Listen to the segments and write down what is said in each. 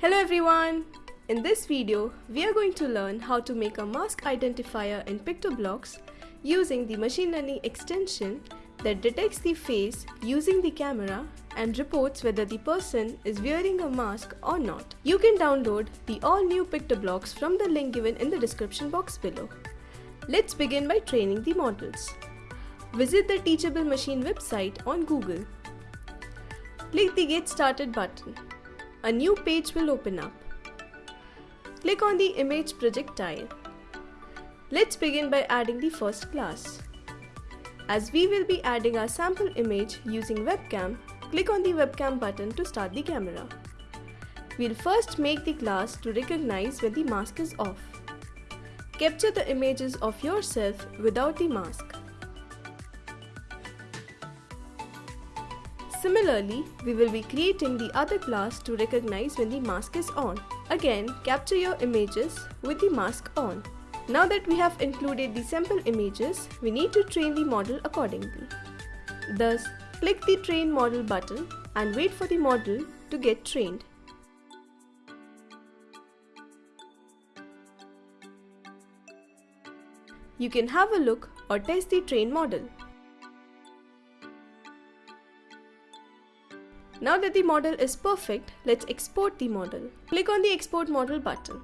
Hello everyone! In this video, we are going to learn how to make a mask identifier in PictoBlox using the machine learning extension that detects the face using the camera and reports whether the person is wearing a mask or not. You can download the all new PictoBlox from the link given in the description box below. Let's begin by training the models. Visit the Teachable Machine website on Google. Click the Get Started button a new page will open up. Click on the image projectile. Let's begin by adding the first class. As we will be adding our sample image using webcam, click on the webcam button to start the camera. We'll first make the class to recognize when the mask is off. Capture the images of yourself without the mask. Similarly, we will be creating the other class to recognize when the mask is on. Again, capture your images with the mask on. Now that we have included the sample images, we need to train the model accordingly. Thus, click the Train Model button and wait for the model to get trained. You can have a look or test the train model. Now that the model is perfect, let's export the model. Click on the Export Model button.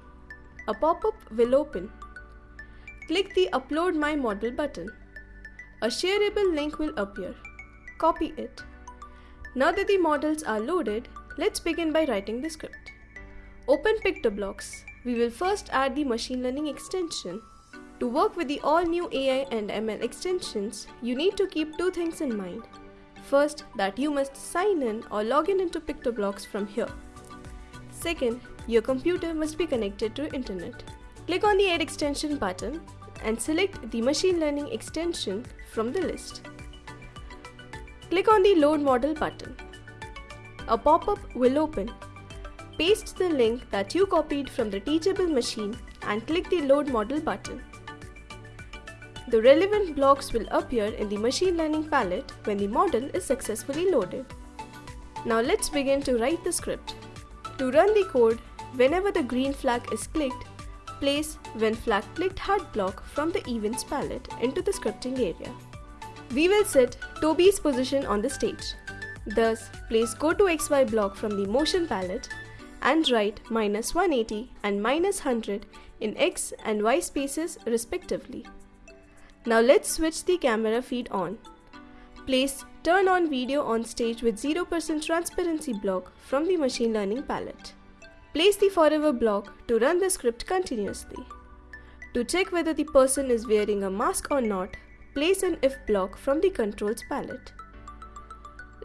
A pop-up will open. Click the Upload My Model button. A shareable link will appear. Copy it. Now that the models are loaded, let's begin by writing the script. Open PictoBlox. We will first add the machine learning extension. To work with the all new AI and ML extensions, you need to keep two things in mind. First, that you must sign in or log in into PictoBlox from here. Second, your computer must be connected to internet. Click on the Add Extension button and select the Machine Learning extension from the list. Click on the Load Model button. A pop-up will open. Paste the link that you copied from the Teachable machine and click the Load Model button. The relevant blocks will appear in the machine learning palette when the model is successfully loaded. Now let's begin to write the script. To run the code, whenever the green flag is clicked, place when flag clicked hard block from the events palette into the scripting area. We will set Toby's position on the stage. Thus, place go to XY block from the motion palette and write minus 180 and minus 100 in X and Y spaces respectively. Now let's switch the camera feed on. Place Turn on video on stage with 0% transparency block from the machine learning palette. Place the forever block to run the script continuously. To check whether the person is wearing a mask or not, place an if block from the controls palette.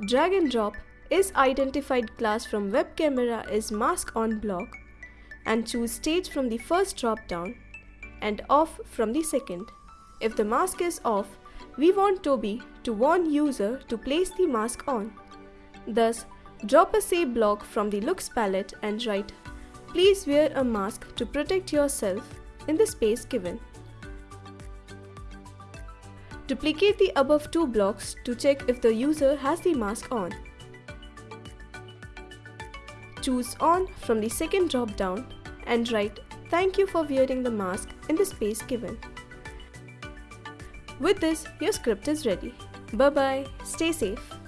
Drag and drop is identified class from web camera is mask on block and choose stage from the first drop down and off from the second. If the mask is off, we want Toby to warn user to place the mask on. Thus, drop a say block from the looks palette and write please wear a mask to protect yourself in the space given. Duplicate the above two blocks to check if the user has the mask on. Choose on from the second drop down and write thank you for wearing the mask in the space given. With this, your script is ready. Bye bye, stay safe.